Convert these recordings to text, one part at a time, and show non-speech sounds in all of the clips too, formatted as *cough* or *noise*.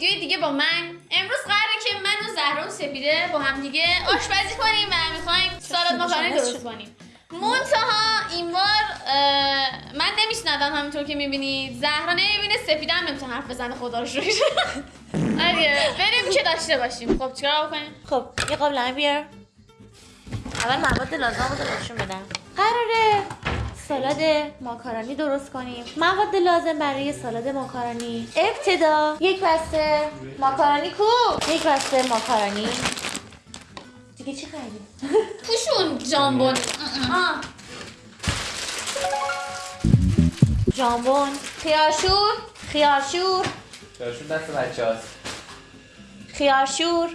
ویدیوی دیگه با من. امروز قراره که من و زهرا و سپیده با هم دیگه آشپزی کنیم و می‌خوایم سالاد ماکارونی درست کنیم. منتها این بار من نمیشنوم همینطور که می‌بینید. زهرا نمی‌بینه سپیده هم نمی‌تونه حرف بزنه خدا رو شکر. *laughs* آره بریم که داشته باشیم. خب چیکار بکنیم خب یه قابلمه بیار. اول مواد لازم رو نشون بدم. قراره. سالاد ماکارونی درست کنیم. مواد لازم برای سالاد ماکارونی ابتدا یک بسته ماکارونی کو؟ یک بسته ماکارونی دیگه چی خریدی؟ *laughs* پوشون جامبون. آه. ژامبون خیارشور. خیارشور. چارشون دست بچه هاست خیارشور.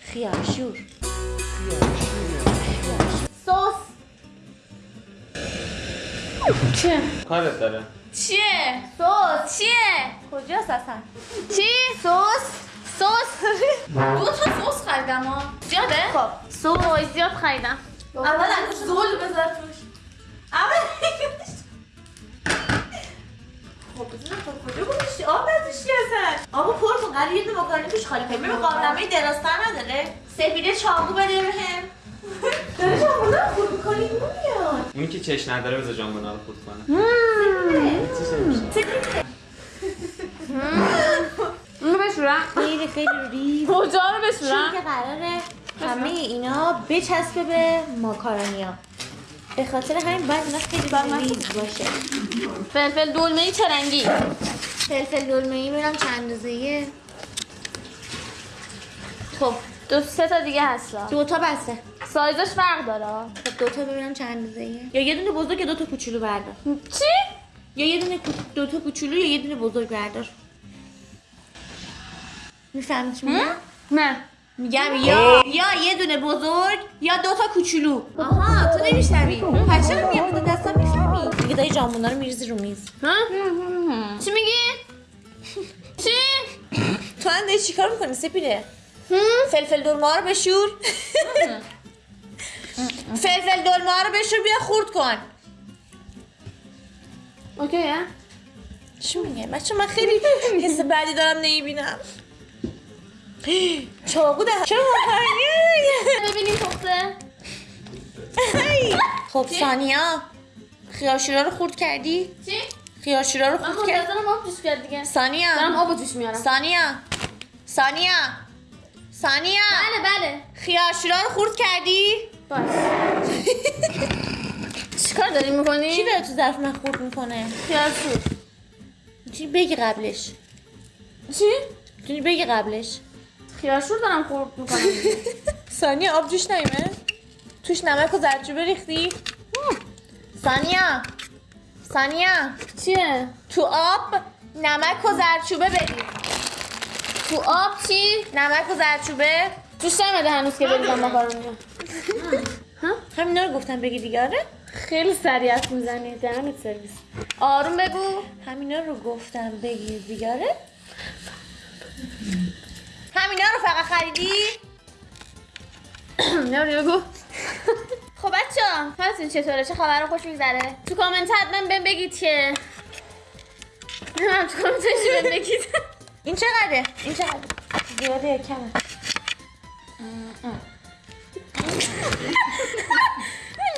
خیارشور. سس. چیه؟ کارت داره چیه؟ سس چیه؟ کجاست اصلا چی؟ سس؟ سس؟ دو تا سس خریدم ها زیاده؟ خب سس زیاد خریدم اول انگوش زول بذار توش اول خب بذار خب کجا گذاشتی آب نداشتی اصلا آبو پر کن قرار یه دونه ماکارونی توش خالی کنی ببین قابلمه دراستر نداره سپیده چاقو بده بهم داره چاقو رو خورد می‌کنی اونی که چش نداره بذار ژامبونا رو خورد کنه. اینو بشورم. خیلی خیلی ریز کجا رو چون بشورم؟ که قراره همه اینا بچسبه به ماکارونیا. به خاطر همین باید اینا خیلی ریز باشه. فلفل دلمه ای چه رنگی؟ فلفل دلمه ای میرم چند اندازه خب. دو سه تا دیگه هست دو تا بسته. سایزش فرق داره. خب دو تا ببینم چند اندازه یا یه دونه بزرگ یا دو تا کوچولو بردار. چی؟ یا یه دونه دو تا کوچولو یا یه دونه بزرگ بردار. می‌فهمی چی میگم؟ نه. میگم یا یا یه دونه بزرگ یا دو تا کوچولو. آها تو نمیشنوی پس چرا میگم با دستم می‌فهمی. دیگه داری جامونا رو میریزی رو میز. ها؟ چی میگی؟ *laughs* چی؟ تو داری چیکار می‌کنی سپیده؟ فلفل دلمه رو بشور. *laughs* فلفل دلمه رو بشور بیا خورد کن. اوکی ها؟ چی میگه؟ بچه من خیلی *laughs* حس بعدی دارم نمی‌بینم. *gasps* چاقو ده چرا *laughs* ببینیم پخته. خب سانیا خیارشورا رو خورد کردی؟ چی؟ خیارشورا رو من خورد کرد منتظرم آب توش کرد دیگه. سانیا دارم آب توش میارم. سانیا سانیا سانیا بله بله. خیارشورا رو خورد کردی؟ باش. *laughs* چیکار داری می‌کنی؟ کی داره تو ظرف من خورد می‌کنه؟ خیارشور. می‌تونی بگی قبلش. چی؟ می‌تونی بگی قبلش. خیارشور دارم خورد می‌کنم. سانیا *laughs* آب جوش نیمه توش نمک و زردچوبه ریختی. سانیا سانیا چیه؟ تو آب نمک و زردچوبه بدی تو آب چی؟ نمک و زردچوبه؟ توش نمیده هنوز که بریزم ماکارونی همینا رو گفتم بگی دیگه آره؟ خیلی سریع حرف می‌زنی دهنت سرویس. آروم بگو. همینا رو گفتم بگی دیگه آره؟ همینا رو فقط خریدی؟ *clears throat* نمی‌دونی بگو. خب بچه ها حالتون چطوره؟ چه خبر؟ خوش میگذره؟ تو کامنت حتما بهم بگید که. نمیم تو کامنت بهم بگید. این چقدره این چقدره زیاده یا کمه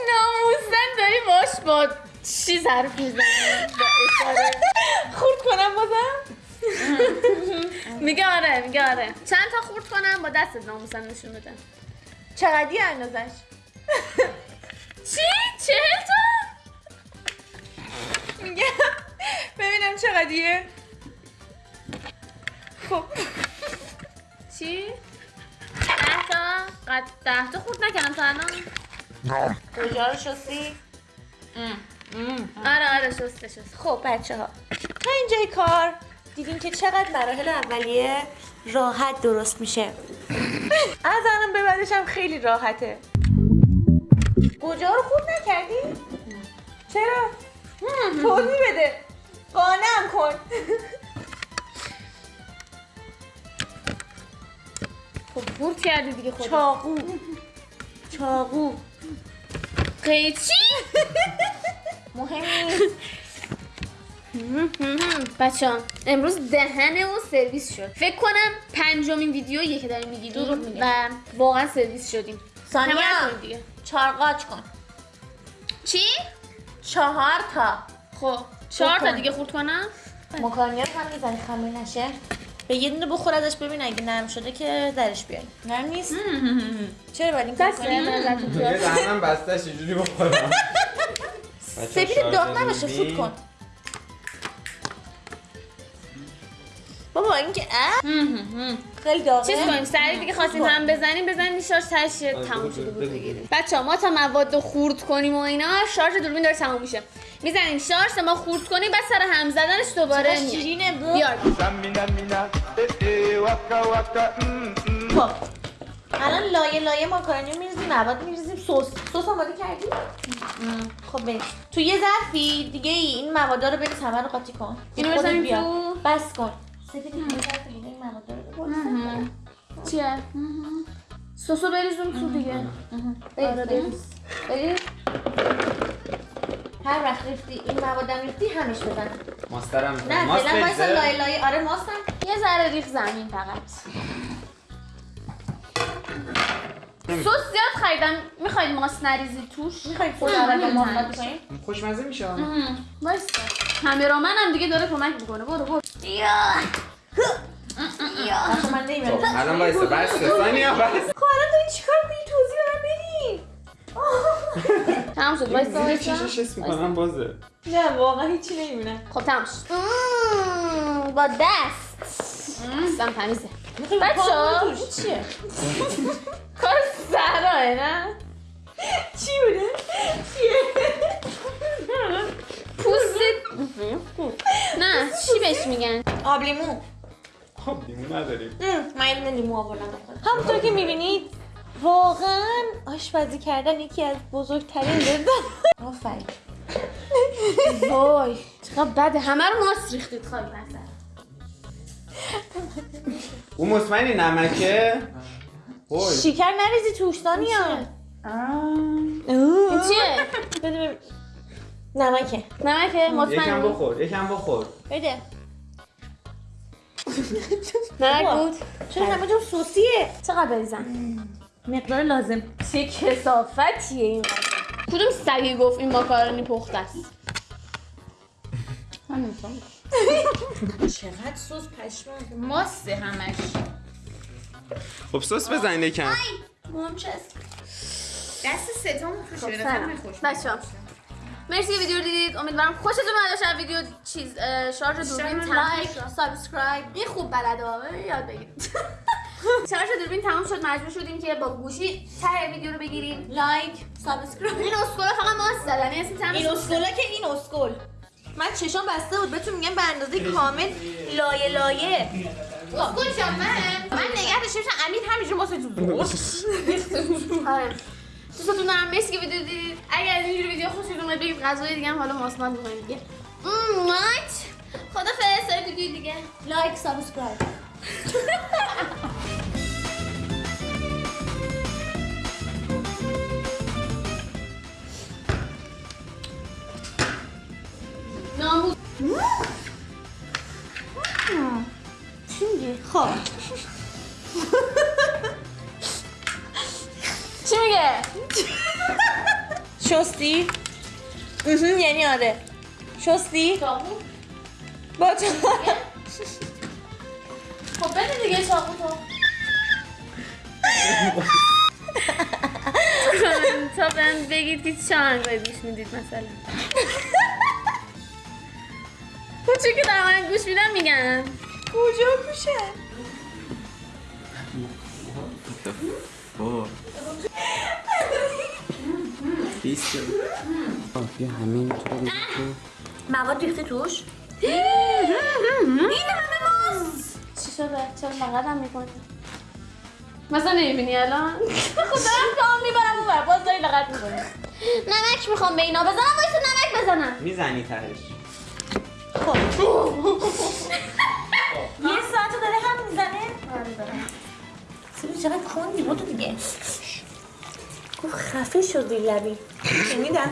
ناموسن داری باش با چیز حرف می‌زنی خورد کنم بازم میگه آره میگه آره چند تا خورد کنم با دستت ناموسن نشون بده چقدی اندازش چی؟ چهل تا؟ میگم ببینم چقدیه خب چی؟ ده تا؟ قد ده تا خورد نکردم تا الان کجا رو شستی؟ آره آره شسته شسته خب بچه ها تا اینجای کار دیدیم که چقدر مراحل اولیه راحت درست میشه از الان به بعدش هم خیلی راحته کجا رو خود نکردی؟ چرا؟ توضیح بده قانم کن خب خورد کردی دیگه خود چاقو. چاقو. قیچی؟ مهم. بچه امروز دهن اون سرویس شد. فکر کنم پنجمین ویدیویی که داریم می‌گیریم میگه. و واقعا سرویس شدیم. دیگه. چهار قاچ کن. چی؟ چهار تا. خب چهار تا. دیگه خورد کنم؟ مکارونی رو هم می‌زنی خمیر نشه. به یه دونه بخور ازش ببین اگه نرم شده که درش بیاری. نرم نیست؟ *laughs* چرا باید این کار بس کنی؟ یه دهنم بسته چجوری بخورم؟ *laughs* سفید داغ نباشه فوت کن. بابا این که اه خیلی داغه. چیز کنیم سریع دیگه خواستیم هم بزنیم بزنیم شارژ تش تموم شده بود بگیریم بچه ما تا مواد رو خورد کنیم و اینا شارژ دوربین داره تموم میشه. می‌زنیم شارژ ما خورد کنیم بعد سر هم زدنش دوباره. شیرینه بیار. خب. الان لایه لایه ماکارونی میریزیم مواد میریزیم سس. سس آماده کردی؟ خب بریم. تو یه ظرفی دیگه ای این مواد رو بریز همه رو قاطی کن. اینو بزنیم. تو؟ بس کن. سفید این ظرف دیگه این مواد رو بریز. چیه؟ سسو بریزون تو دیگه آره بریز بریز هر وقت ریختی این موادم ریختی همش بزن ماستم نه ماست فعلا وایسا؟ لایه لایه آره ماستم یه ذره ریخ زمین فقط سس زیاد خریدم. می‌خواید ماست نریزی توش؟ می‌خوای خود اول با محمد کنیم خوشمزه میشه. وایسا کامرامن هم دیگه داره کمک می‌کنه. برو برو. خب الان وایسا بس ثانیه بس. خب الان داری چیکار می‌کنی؟ توضیح به من بدین تمام شد وایسا وایسا چشش حس می‌کنم بازه. نه واقعا هیچی نمی‌بینم. خب تمام شد. با دست. دستم تمیزه. بچه چیه؟ *laughs* سراه نه چی بوده چیه پوست نه چی بهش میگن آب لیمو خب لیمو نداریم من یه دونه لیمو آوردم همونطور که می‌بینید واقعا آشپزی کردن یکی از بزرگترین لذت آفرین وای چقدر بده همه رو ماست ریختید خواهی نظر اون مطمئنی نمکه وای. شکر نریزی توش دانیا این چیه؟ بده ببین. نمکه. نمکه یکم مطمئن. بخور یکم بخور. بده. *laughs* نمک. بود. چرا همه جا سوسیه؟ چقدر بریزم مقدار لازم. چه کثافتیه این. کدوم سگی گفت این ماکارونی پخته است؟ *laughs* چقدر سس پشمام. ماسته همش. خب سس بزن یکم. دست ستون خوش خب بچه می‌رسی که ویدیو رو دیدید. امیدوارم خوشتون اومده باشه. ویدیو چیز شارژ دوربین like subscribe. این خوب بلده یاد بگیرید. *laughs* شارژ دوربین تموم شد. مجبور شدیم که با گوشی ته ویدیو رو بگیریم. like subscribe. این اسکولا فقط ماست زدن. این اسم تمش این اسکولا که این اسکول. من چشام بسته بود. بهتون میگم به اندازه کامل لایه لایه. اسکول جان من من نگه داشته باشم امیر همینجور واسه تو آره. دوستتون دارم مرسی که ویدیو دیدید اگر از این ویدیو خوشتون اومد بگید غذای دیگه حالا ماسمال می‌کنیم دیگه. خدا فرستای ویدیو دیگه. لایک سابسکرایب نامو خب. چی میگه شستی یعنی آره. شستی؟ با تو. خب بده دیگه چاقو تو. تا من بگید که چه آهنگایی گوش می‌دید مثلا. *laughs* چون که دارم گوش میدم میگم. کجا بیست بیا همین تو مواد ریخته توش؟ چی شده؟ چرا لغت هم می‌کنی؟ مثلا نمی‌بینی الان؟ خب دارم کام می‌برم اون باز داری لغت می‌کنی. نمک می‌خوام به اینا بزنم وایسا نمک بزنم. می‌زنی تهش. خب یه ساعت داره هم می‌زنه آره چقدر خوندی بودو دیگه خفه شدی لبی شنیدم